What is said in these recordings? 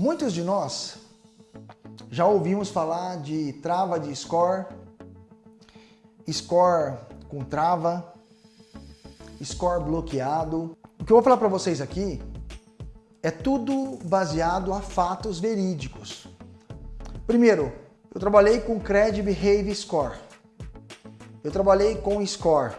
Muitos de nós já ouvimos falar de trava de score, score com trava, score bloqueado. O que eu vou falar para vocês aqui é tudo baseado a fatos verídicos. Primeiro, eu trabalhei com Credit Behave Score. Eu trabalhei com Score.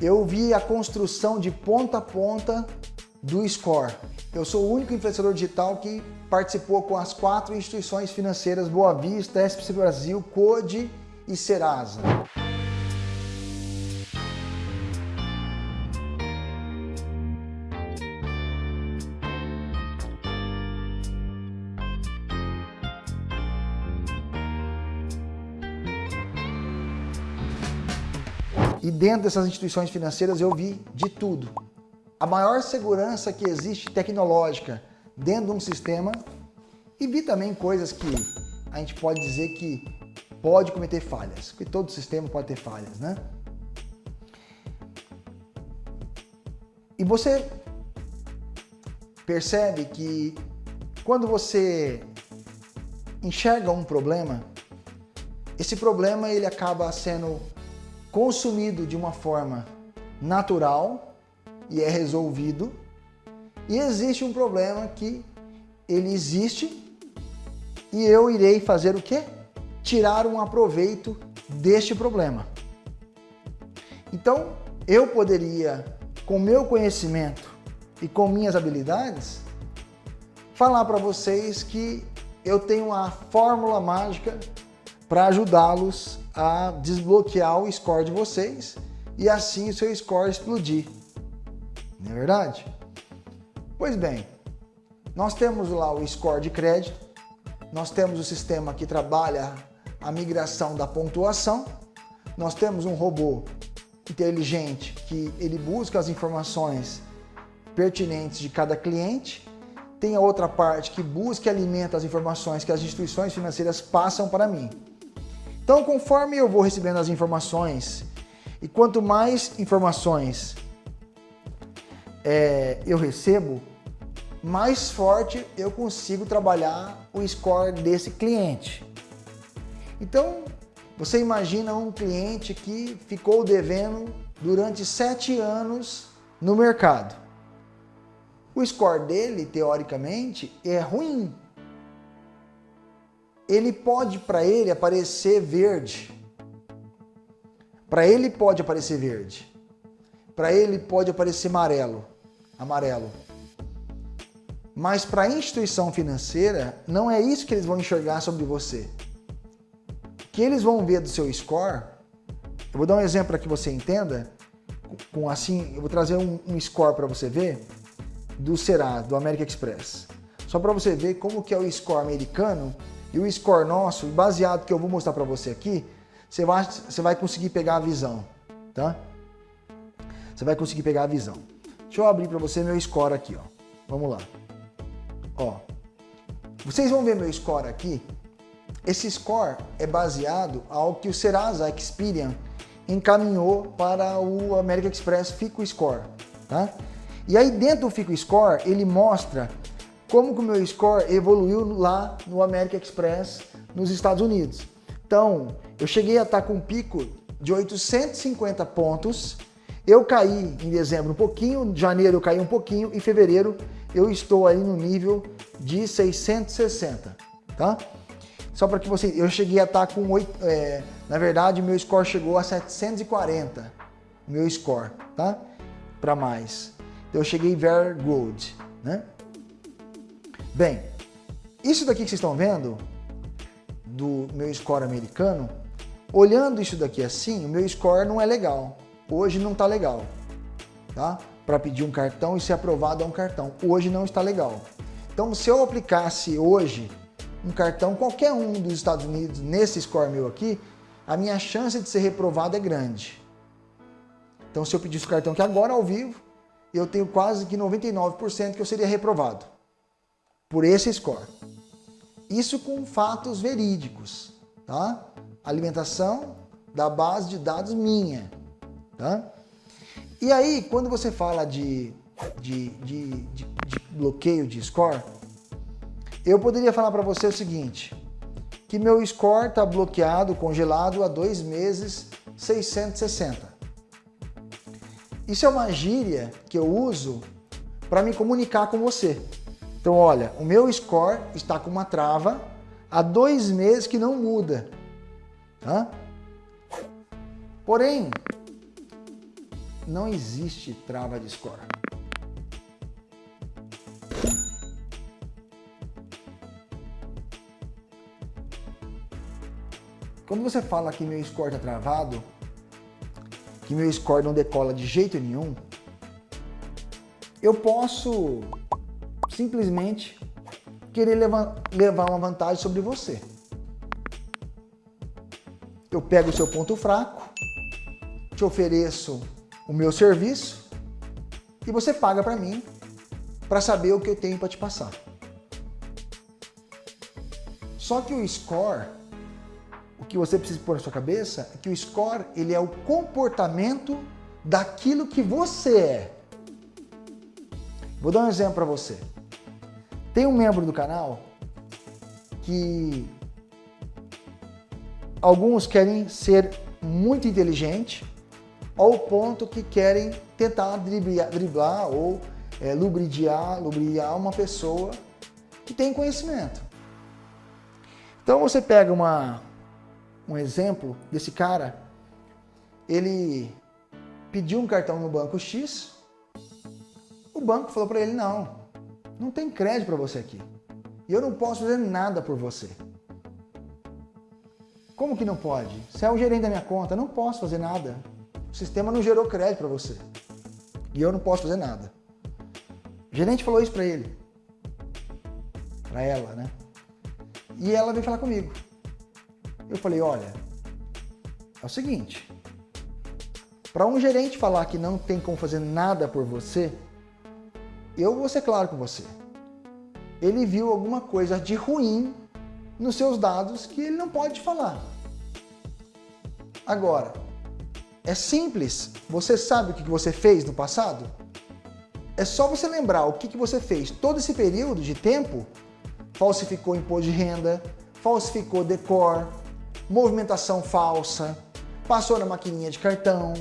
Eu vi a construção de ponta a ponta do Score. Eu sou o único influenciador digital que participou com as quatro instituições financeiras Boa Vista, SPC Brasil, Code e Serasa. E dentro dessas instituições financeiras eu vi de tudo. A maior segurança que existe tecnológica dentro de um sistema e vi também coisas que a gente pode dizer que pode cometer falhas, porque todo sistema pode ter falhas, né? E você percebe que quando você enxerga um problema, esse problema ele acaba sendo consumido de uma forma natural e é resolvido. E existe um problema que ele existe e eu irei fazer o quê? Tirar um aproveito deste problema. Então, eu poderia, com meu conhecimento e com minhas habilidades, falar para vocês que eu tenho uma fórmula mágica para ajudá-los a desbloquear o score de vocês e assim o seu score explodir. Não é verdade? Pois bem, nós temos lá o score de crédito, nós temos o sistema que trabalha a migração da pontuação, nós temos um robô inteligente que ele busca as informações pertinentes de cada cliente, tem a outra parte que busca e alimenta as informações que as instituições financeiras passam para mim. Então, conforme eu vou recebendo as informações, e quanto mais informações é, eu recebo, mais forte eu consigo trabalhar o score desse cliente. Então, você imagina um cliente que ficou devendo durante sete anos no mercado. O score dele, teoricamente, é ruim ele pode para ele aparecer verde. Para ele pode aparecer verde. Para ele pode aparecer amarelo, amarelo. Mas para a instituição financeira, não é isso que eles vão enxergar sobre você. O que eles vão ver do seu score, eu vou dar um exemplo para que você entenda, com assim, eu vou trazer um, um score para você ver do Serasa, do American Express. Só para você ver como que é o score americano e o score nosso, baseado que eu vou mostrar para você aqui, você vai, você vai conseguir pegar a visão, tá? Você vai conseguir pegar a visão. Deixa eu abrir para você meu score aqui, ó. Vamos lá. Ó. Vocês vão ver meu score aqui. Esse score é baseado ao que o Serasa Experian encaminhou para o American Express Fico Score, tá? E aí dentro do Fico Score, ele mostra como que o meu score evoluiu lá no American Express nos Estados Unidos. Então, eu cheguei a estar com um pico de 850 pontos, eu caí em dezembro um pouquinho, janeiro eu caí um pouquinho, em fevereiro eu estou aí no nível de 660, tá? Só para que você, eu cheguei a estar com 8, é, na verdade meu score chegou a 740, meu score, tá? Para mais. Então eu cheguei very good, né? Bem, isso daqui que vocês estão vendo, do meu score americano, olhando isso daqui assim, o meu score não é legal. Hoje não está legal, tá? Para pedir um cartão e ser aprovado a um cartão. Hoje não está legal. Então, se eu aplicasse hoje um cartão, qualquer um dos Estados Unidos, nesse score meu aqui, a minha chance de ser reprovado é grande. Então, se eu pedisse o cartão aqui agora ao vivo, eu tenho quase que 99% que eu seria reprovado por esse score. Isso com fatos verídicos, tá? Alimentação da base de dados minha, tá? E aí, quando você fala de, de, de, de, de bloqueio de score, eu poderia falar para você o seguinte, que meu score está bloqueado, congelado há dois meses, 660. Isso é uma gíria que eu uso para me comunicar com você. Então, olha, o meu score está com uma trava há dois meses que não muda. Tá? Porém, não existe trava de score. Quando você fala que meu score está travado, que meu score não decola de jeito nenhum, eu posso simplesmente querer levar uma vantagem sobre você. Eu pego o seu ponto fraco, te ofereço o meu serviço e você paga para mim para saber o que eu tenho para te passar. Só que o score o que você precisa pôr na sua cabeça é que o score ele é o comportamento daquilo que você é. Vou dar um exemplo para você. Tem um membro do canal que alguns querem ser muito inteligente ao ponto que querem tentar driblar, driblar ou é, lubridiar, lubriar uma pessoa que tem conhecimento. Então você pega uma, um exemplo desse cara, ele pediu um cartão no banco X, o banco falou para ele, não, não tem crédito para você aqui. E eu não posso fazer nada por você. Como que não pode? Você é o gerente da minha conta, não posso fazer nada. O sistema não gerou crédito para você. E eu não posso fazer nada. O gerente falou isso para ele. Para ela, né? E ela veio falar comigo. Eu falei, olha, é o seguinte, para um gerente falar que não tem como fazer nada por você, eu vou ser claro com você. Ele viu alguma coisa de ruim nos seus dados que ele não pode falar. Agora, é simples. Você sabe o que você fez no passado? É só você lembrar o que você fez todo esse período de tempo. Falsificou imposto de renda, falsificou decor, movimentação falsa, passou na maquininha de cartão.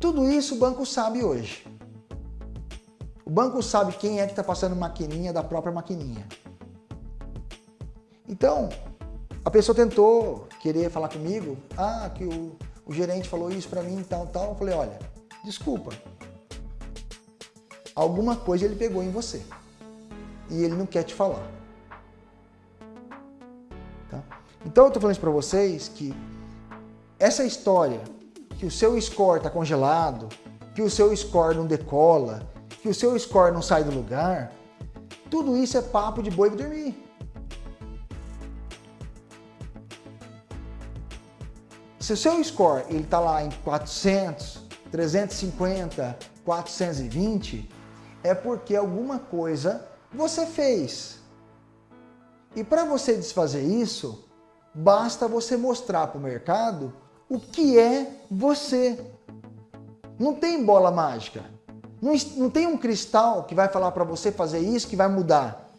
Tudo isso o banco sabe hoje. O banco sabe quem é que está passando maquininha da própria maquininha. Então, a pessoa tentou querer falar comigo, ah, que o, o gerente falou isso para mim, tal, tal. Eu falei, olha, desculpa. Alguma coisa ele pegou em você. E ele não quer te falar. Então eu estou falando isso para vocês que essa história que o seu score está congelado, que o seu score não decola, que o seu score não sai do lugar, tudo isso é papo de boi dormir. Se o seu score está lá em 400, 350, 420, é porque alguma coisa você fez. E para você desfazer isso, Basta você mostrar para o mercado o que é você. Não tem bola mágica. Não, não tem um cristal que vai falar para você fazer isso que vai mudar.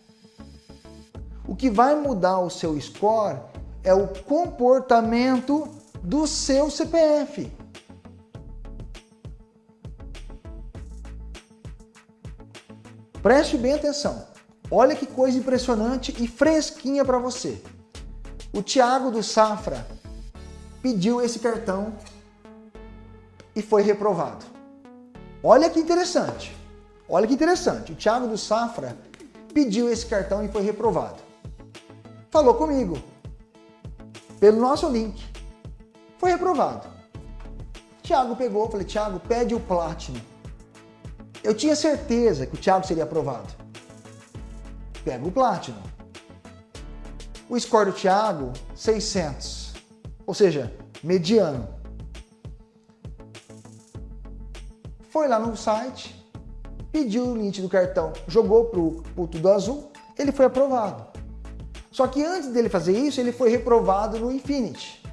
O que vai mudar o seu score é o comportamento do seu CPF. Preste bem atenção. Olha que coisa impressionante e fresquinha para você. O Thiago do Safra pediu esse cartão e foi reprovado. Olha que interessante. Olha que interessante. O Thiago do Safra pediu esse cartão e foi reprovado. Falou comigo. Pelo nosso link. Foi reprovado. Thiago pegou, falei, Thiago, pede o Platinum. Eu tinha certeza que o Thiago seria aprovado. Pega o Platinum. O score do Thiago, 600. Ou seja, mediano. Foi lá no site, pediu o link do cartão, jogou para o Tudo Azul, ele foi aprovado. Só que antes dele fazer isso, ele foi reprovado no Infinity.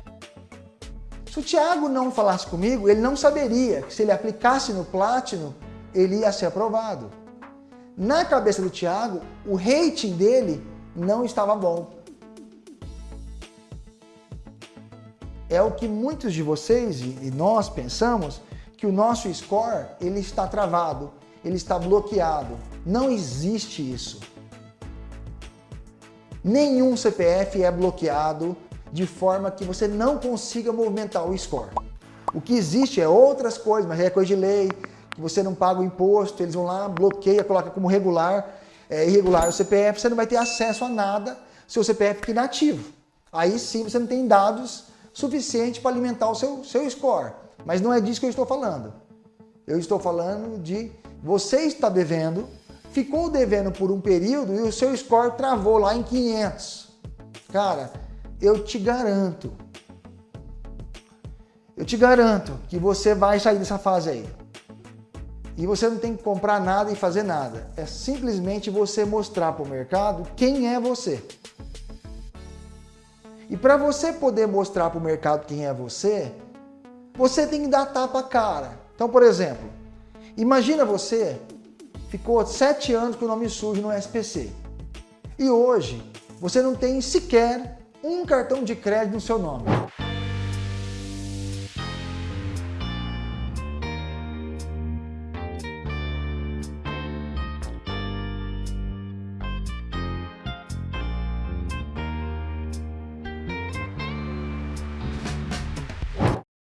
Se o Thiago não falasse comigo, ele não saberia que se ele aplicasse no Platinum, ele ia ser aprovado. Na cabeça do Thiago, o rating dele não estava bom. É o que muitos de vocês e nós pensamos que o nosso score ele está travado, ele está bloqueado. Não existe isso. Nenhum CPF é bloqueado de forma que você não consiga movimentar o score. O que existe é outras coisas, mas é coisa de lei, que você não paga o imposto, eles vão lá, bloqueia, coloca como regular, é, irregular o CPF, você não vai ter acesso a nada, seu CPF fica inativo. Aí sim você não tem dados suficientes para alimentar o seu, seu score. Mas não é disso que eu estou falando. Eu estou falando de você está devendo, ficou devendo por um período e o seu score travou lá em 500. Cara, eu te garanto, eu te garanto que você vai sair dessa fase aí. E você não tem que comprar nada e fazer nada. É simplesmente você mostrar para o mercado quem é você. E para você poder mostrar para o mercado quem é você, você tem que dar tapa cara. Então, por exemplo, imagina você ficou sete anos com o nome sujo no SPC. E hoje você não tem sequer um cartão de crédito no seu nome.